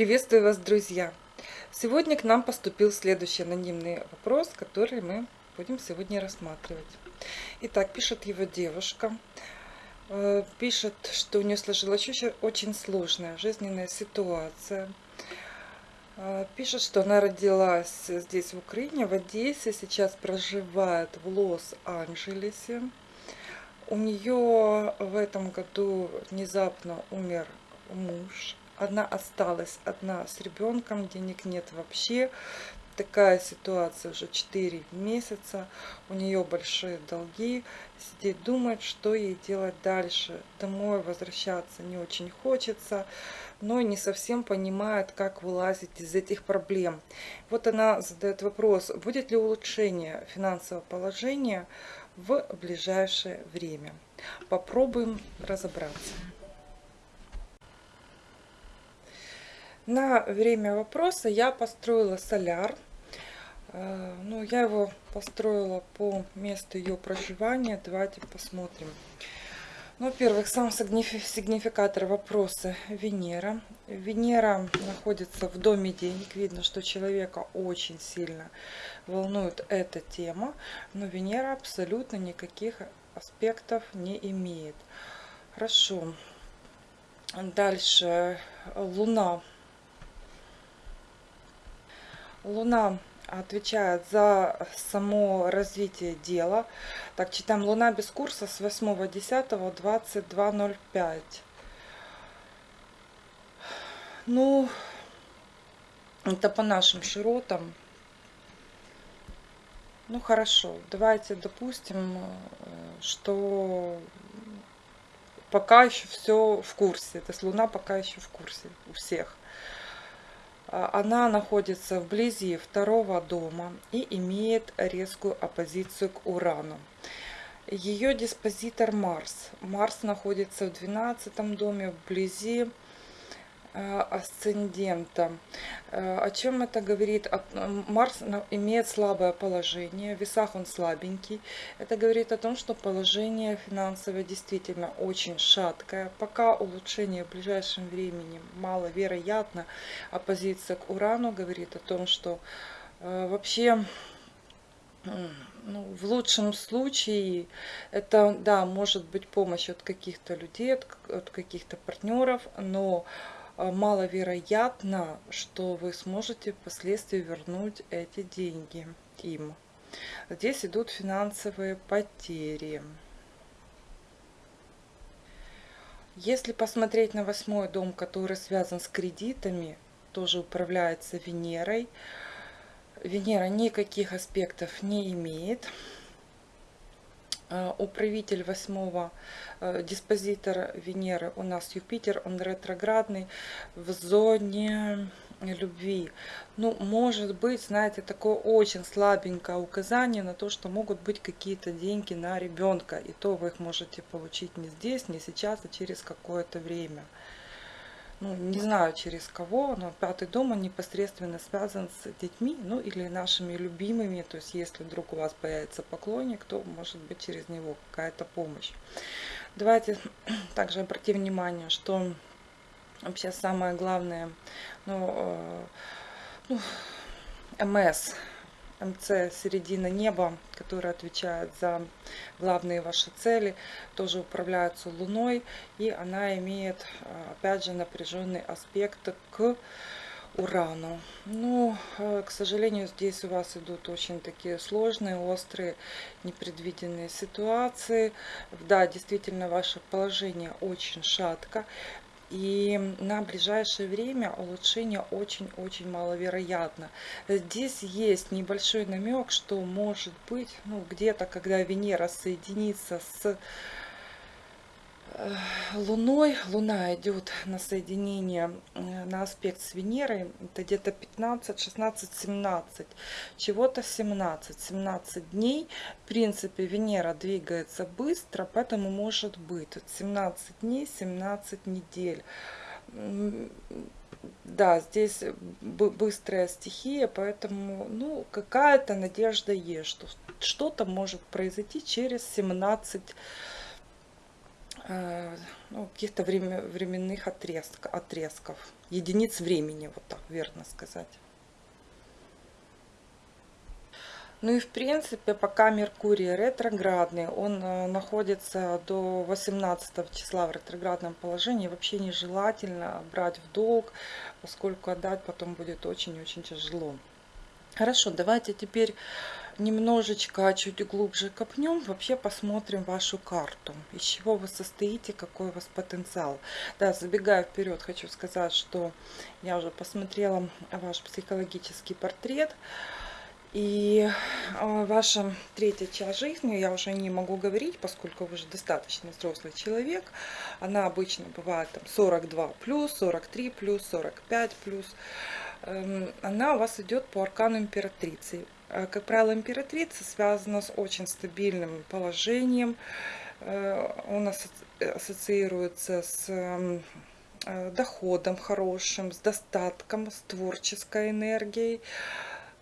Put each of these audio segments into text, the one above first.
Приветствую вас, друзья! Сегодня к нам поступил следующий анонимный вопрос, который мы будем сегодня рассматривать. Итак, пишет его девушка. Э, пишет, что у нее сложилась очень сложная жизненная ситуация. Э, пишет, что она родилась здесь, в Украине, в Одессе, сейчас проживает в Лос-Анджелесе. У нее в этом году внезапно умер муж. Она осталась одна с ребенком, денег нет вообще. Такая ситуация уже 4 месяца. У нее большие долги. Сидит, думает, что ей делать дальше. Домой возвращаться не очень хочется но не совсем понимает, как вылазить из этих проблем. Вот она задает вопрос, будет ли улучшение финансового положения в ближайшее время. Попробуем разобраться. На время вопроса я построила соляр. Э, ну, я его построила по месту ее проживания. Давайте посмотрим. Ну, во-первых, сам сигнификатор вопроса Венера. Венера находится в доме денег. Видно, что человека очень сильно волнует эта тема. Но Венера абсолютно никаких аспектов не имеет. Хорошо. Дальше. Луна Луна отвечает за само развитие дела. Так, читаем Луна без курса с 8.10.22.05. Ну, это по нашим широтам. Ну, хорошо. Давайте допустим, что пока еще все в курсе. То есть Луна пока еще в курсе у всех. А, она находится вблизи второго дома и имеет резкую оппозицию к Урану. Ее диспозитор Марс. Марс находится в 12 доме вблизи асцендента. Э, о чем это говорит? Марс имеет слабое положение, в весах он слабенький. Это говорит о том, что положение финансовое действительно очень шаткое. Пока улучшение в ближайшем времени маловероятно. Оппозиция к Урану говорит о том, что э, вообще ну, в лучшем случае это, да, может быть помощь от каких-то людей, от, от каких-то партнеров, но а, маловероятно, что вы сможете впоследствии вернуть эти деньги им. Здесь идут финансовые потери. Если посмотреть на восьмой дом, который связан с кредитами, тоже управляется Венерой, Венера никаких аспектов не имеет. Э, управитель восьмого э, диспозитор Венеры у нас Юпитер, он ретроградный в зоне любви. Ну, может быть, знаете, такое очень слабенькое указание на то, что могут быть какие-то деньги на ребенка. И то вы их можете получить не здесь, не сейчас, а через какое-то время ну, не знаю через кого, но пятый дом, он непосредственно связан с детьми, ну, или нашими любимыми, то есть, если вдруг у вас появится поклонник, то, может быть, через него какая-то помощь. Давайте также обратим внимание, что вообще самое главное, ну, э, ну МС, МЦ «Середина неба», которая отвечает за главные ваши цели, тоже управляется Луной, и она имеет, а, опять же, напряженный аспект к Урану. Ну, а, к сожалению, здесь у вас идут очень такие сложные, острые, непредвиденные ситуации. Да, действительно, ваше положение очень шатко. И на ближайшее время улучшение очень-очень маловероятно. Здесь есть небольшой намек, что может быть, ну где-то, когда Венера соединится с Луной. Луна идет на соединение, э, на аспект с Венерой. Это где-то 15, 16, 17. Чего-то 17. 17 дней. В принципе, Венера двигается быстро, поэтому может быть 17 дней, 17 недель. Да, здесь быстрая стихия, поэтому ну, какая-то надежда есть, что что-то может произойти через 17 дней э, ну, каких-то временных отрезк, отрезков, единиц времени, вот так верно сказать. Ну и в принципе, пока Меркурий ретроградный, он э, находится до 18 числа в ретроградном положении, вообще нежелательно брать в долг, поскольку отдать потом будет очень-очень тяжело. Хорошо, давайте теперь немножечко чуть глубже копнем, вообще посмотрим вашу карту, из чего вы состоите, какой у вас потенциал. Да, забегая вперед, хочу сказать, что я уже посмотрела ваш психологический портрет, и а, ваша третья часть жизни, я уже не могу говорить, поскольку вы уже достаточно взрослый человек. Она обычно бывает там 42 плюс, 43 плюс, 45 плюс. Эм, она у вас идет по аркану императрицы. Э, как правило, императрица связана с очень стабильным положением. Э, он ассоциируется с эм, э, доходом хорошим, с достатком, с творческой энергией.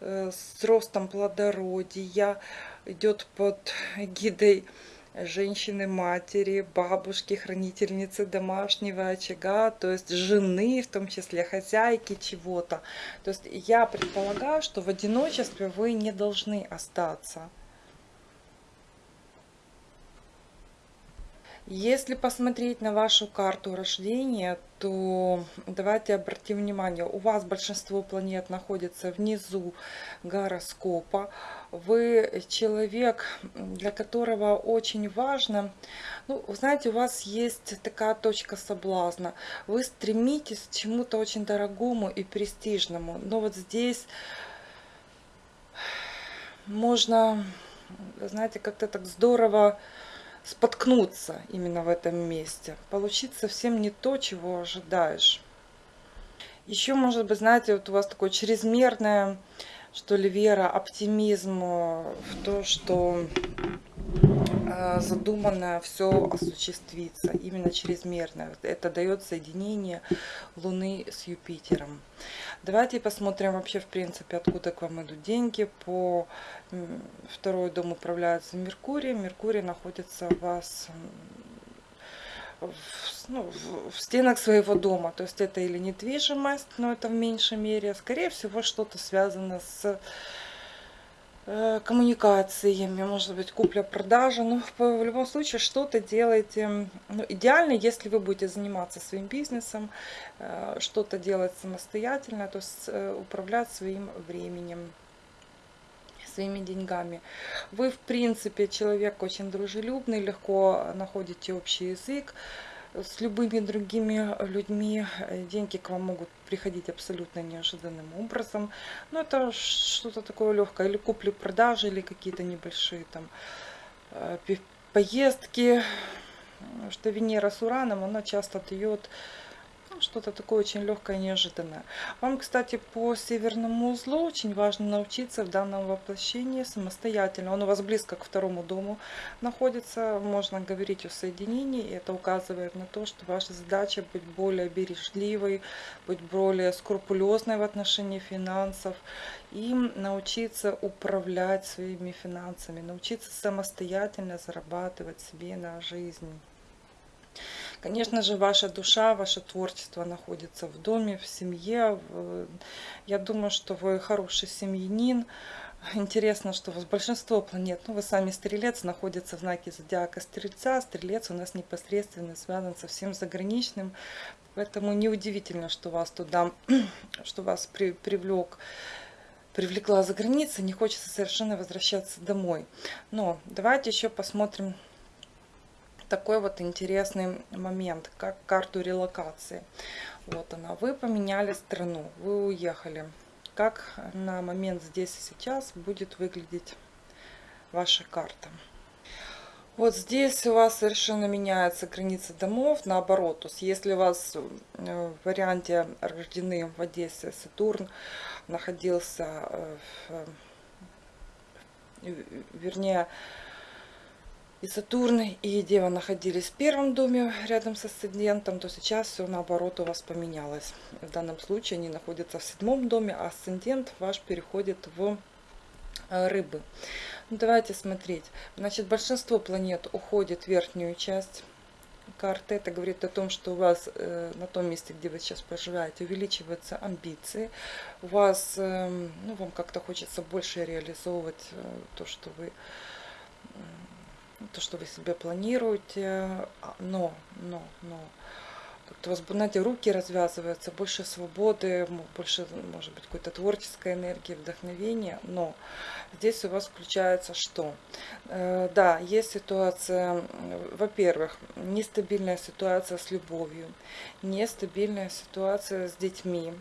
С ростом плодородия, идет под гидой женщины-матери, бабушки, хранительницы домашнего очага, то есть жены, в том числе хозяйки чего-то. То есть я предполагаю, что в одиночестве вы не должны остаться. Если посмотреть на вашу карту рождения, то давайте обратим внимание, у вас большинство планет находится внизу гороскопа. Вы человек, для которого очень важно, ну, знаете, у вас есть такая точка соблазна. Вы стремитесь к чему-то очень дорогому и престижному. Но вот здесь можно, знаете, как-то так здорово споткнуться именно в этом месте. Получить совсем не то, чего ожидаешь. Еще, может быть, знаете, вот у вас такое чрезмерное, что ли, вера, оптимизм в то, что э, задуманное все осуществится, именно чрезмерное. Это дает соединение Луны с Юпитером. Давайте посмотрим вообще, в принципе, откуда к вам идут деньги. По второй дом управляется Меркурий. Меркурий находится у вас в, ну, в, в стенах своего дома. То есть это или недвижимость, но это в меньшей мере. Скорее всего, что-то связано с коммуникациями, может быть, купля-продажа. Но в любом случае что-то делайте. Ну, идеально, если вы будете заниматься своим бизнесом, э, что-то делать самостоятельно, то есть э, управлять своим временем своими деньгами. Вы, в принципе, человек очень дружелюбный, легко находите общий язык, с любыми другими людьми э, деньги к вам могут приходить абсолютно неожиданным образом. Но это что-то такое легкое, или купли-продажи, или какие-то небольшие там э, поездки. Что Венера с Ураном, она часто дает что-то такое очень легкое, неожиданное. Вам, кстати, по северному узлу очень важно научиться в данном воплощении самостоятельно. Он у вас близко к второму дому находится. Можно говорить о соединении. И это указывает на то, что ваша задача быть более бережливой, быть более скрупулезной в отношении финансов и научиться управлять своими финансами, научиться самостоятельно зарабатывать себе на жизнь. Конечно же, ваша душа, ваше творчество находится в доме, в семье. Я думаю, что вы хороший семьянин. Интересно, что у вас большинство планет, ну вы сами стрелец, находится в знаке зодиака стрельца. Стрелец у нас непосредственно связан со всем заграничным. Поэтому неудивительно, что вас туда, что вас при, привлек привлекла за границей, не хочется совершенно возвращаться домой. Но давайте еще посмотрим такой вот интересный момент, как карту релокации. Вот она. Вы поменяли страну, вы уехали. Как на момент здесь и сейчас будет выглядеть ваша карта? Вот здесь у вас совершенно меняется граница домов, наоборот. То есть если у вас э, в варианте рождены в Одессе Сатурн находился, э, в, э, вернее, и Сатурн, и Дева находились в первом доме рядом с асцендентом, то сейчас все наоборот у вас поменялось. В данном случае они находятся в седьмом доме, а асцендент ваш переходит в э, рыбы. Ну, давайте смотреть. Значит, большинство планет уходит в верхнюю часть карты. Это говорит о том, что у вас э, на том месте, где вы сейчас проживаете, увеличиваются амбиции. У вас, э, ну, вам как-то хочется больше реализовывать э, то, что вы то, что вы себе планируете, а, но, но, но, как-то у вас, знаете, руки развязываются, больше свободы, больше, может быть, какой-то творческой энергии, вдохновения, но здесь у вас включается что? Э, да, есть ситуация, во-первых, нестабильная ситуация с любовью, нестабильная ситуация с детьми,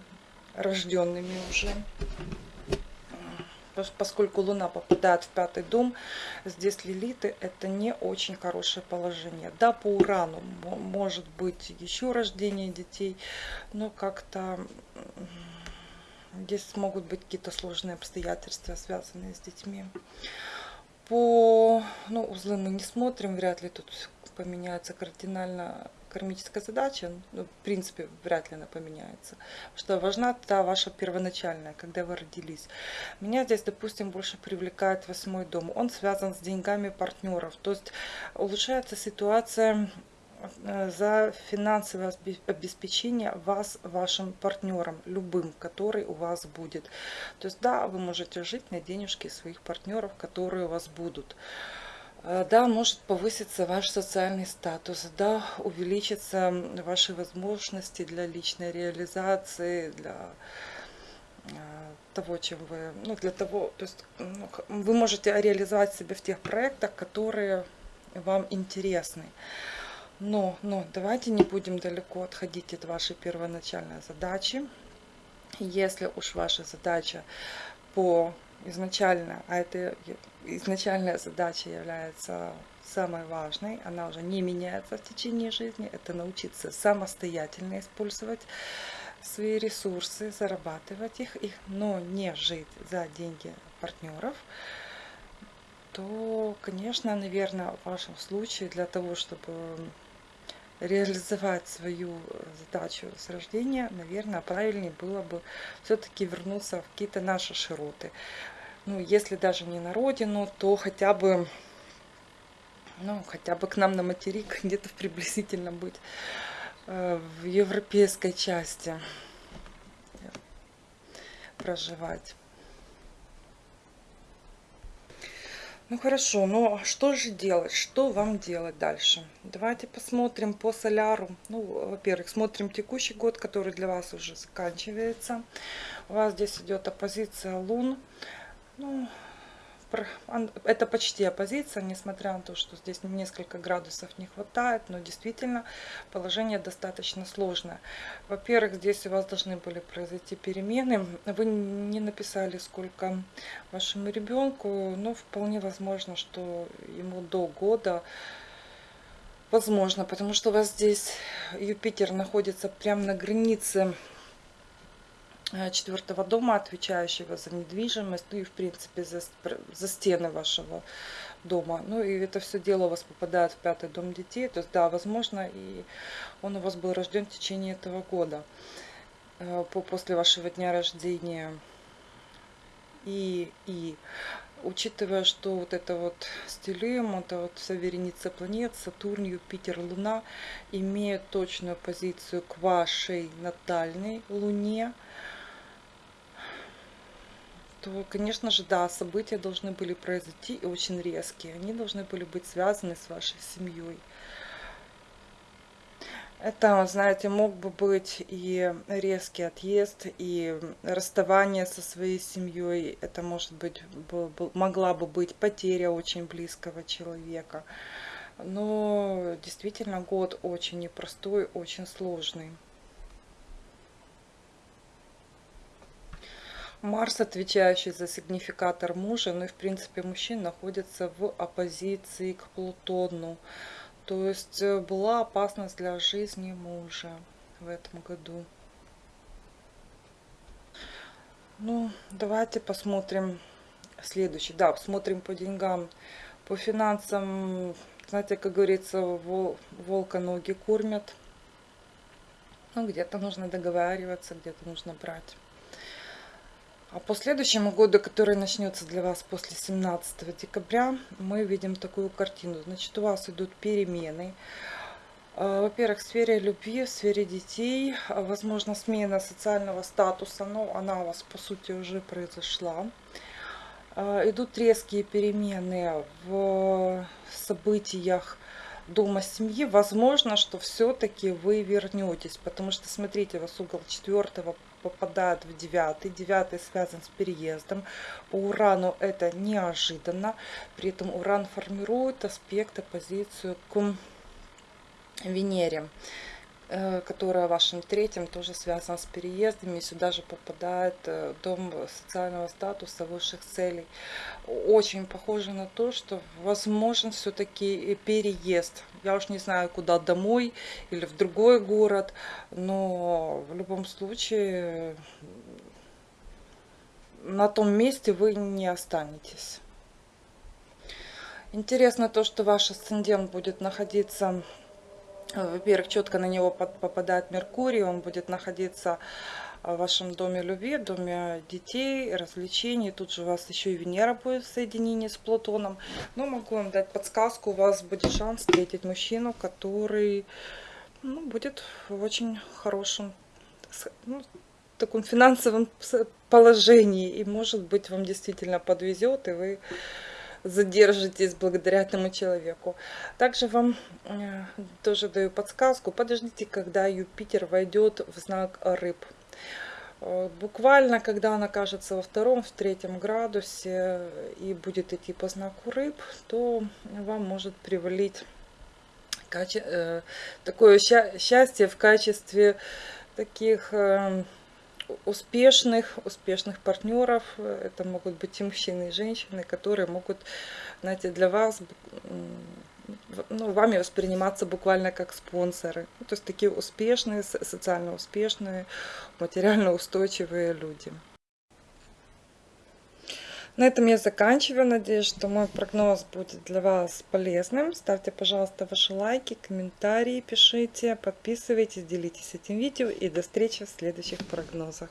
рожденными уже, поскольку Луна попадает в пятый дом, здесь Лилиты это не очень хорошее положение. Да, по Урану может быть еще рождение детей, но как-то здесь могут быть какие-то сложные обстоятельства, связанные с детьми. По ну, узлы мы не смотрим, вряд ли тут поменяется кардинально кармическая задача, ну, в принципе, вряд ли она поменяется. Что важна та ваша первоначальная, когда вы родились. Меня здесь, допустим, больше привлекает восьмой дом. Он связан с деньгами партнеров. То есть улучшается ситуация э, за финансовое обеспечение вас, вашим партнером, любым, который у вас будет. То есть, да, вы можете жить на денежки своих партнеров, которые у вас будут. Э, да, может повыситься ваш социальный статус, да, увеличатся ваши возможности для личной реализации, для э, того, чем вы, ну, для того, то есть ну, вы можете реализовать себя в тех проектах, которые вам интересны. Но, но давайте не будем далеко отходить от вашей первоначальной задачи. Если уж ваша задача по изначально, а это изначальная задача является самой важной, она уже не меняется в течение жизни, это научиться самостоятельно использовать свои ресурсы, зарабатывать их, их, но не жить за деньги партнеров, то, конечно, наверное, в вашем случае для того, чтобы реализовать свою задачу с рождения, наверное, правильнее было бы все-таки вернуться в какие-то наши широты ну, если даже не на родину, то хотя бы, ну, хотя бы к нам на материк где-то приблизительно быть э, в европейской части проживать. Ну хорошо, но что же делать? Что вам делать дальше? Давайте посмотрим по соляру. Ну, во-первых, смотрим текущий год, который для вас уже заканчивается. У вас здесь идет оппозиция лун. Ну, это почти оппозиция, несмотря на то, что здесь несколько градусов не хватает, но действительно положение достаточно сложное. Во-первых, здесь у вас должны были произойти перемены. Вы не написали, сколько вашему ребенку, но вполне возможно, что ему до года возможно, потому что у вас здесь Юпитер находится прямо на границе четвертого дома, отвечающего за недвижимость, ну и в принципе за, за стены вашего дома. Ну и это все дело у вас попадает в пятый дом детей. То есть да, возможно, и он у вас был рожден в течение этого года, э, по, после вашего дня рождения. И, и учитывая, что вот это вот стилем, это вот вся вереница планет, Сатурн, Юпитер, Луна имеют точную позицию к вашей натальной Луне, то, конечно же, да, события должны были произойти и очень резкие. Они должны были быть связаны с вашей семьей. Это, знаете, мог бы быть и резкий отъезд, и расставание со своей семьей. Это, может быть, могла бы быть потеря очень близкого человека. Но действительно год очень непростой, очень сложный. Марс, отвечающий за сигнификатор мужа, ну и в принципе мужчин находится в оппозиции к Плутону. То есть э, была опасность для жизни мужа в этом году. Ну, давайте посмотрим следующий. Да, посмотрим по деньгам, по финансам. Знаете, как говорится, вол, волка ноги кормят. Ну, где-то нужно договариваться, где-то нужно брать. А по следующему году, который начнется для вас после 17 декабря, мы видим такую картину. Значит, у вас идут перемены. Э, Во-первых, в сфере любви, в сфере детей, э, возможно, смена социального статуса, но она у вас, по сути, уже произошла. Э, Идут резкие перемены в событиях дома семьи. Возможно, что все-таки вы вернетесь, потому что, смотрите, у вас угол четвертого попадает в девятый. Девятый связан с переездом. По Урану это неожиданно. При этом Уран формирует аспект, оппозицию к Венере, которая в вашем третьем тоже связана с переездами. Сюда же попадает э, дом социального статуса, высших целей. Очень похоже на то, что возможен все-таки переезд. Я уж не знаю, куда домой или в другой город, но в любом случае на том месте вы не останетесь. Интересно то, что ваш асцендент будет находиться во-первых, четко на него попадает Меркурий, он будет находиться в вашем доме любви, доме детей, развлечений. Тут же у вас еще и Венера будет в соединении с Плутоном. Но могу вам дать подсказку, у вас будет шанс встретить мужчину, который ну, будет в очень хорошем, ну, таком финансовом положении. И может быть вам действительно подвезет, и вы задержитесь благодаря этому человеку. Также вам э, тоже даю подсказку. Подождите, когда Юпитер войдет в знак рыб. Э, буквально, когда он окажется во втором, в третьем градусе и будет идти по знаку рыб, то вам может привалить э, такое счастье в качестве таких успешных, успешных партнеров. Это могут быть и мужчины, и женщины, которые могут, знаете, для вас, ну, вами восприниматься буквально как спонсоры. Ну, то есть такие успешные, социально успешные, материально устойчивые люди. На этом я заканчиваю. Надеюсь, что мой прогноз будет для вас полезным. Ставьте, пожалуйста, ваши лайки, комментарии, пишите, подписывайтесь, делитесь этим видео. И до встречи в следующих прогнозах.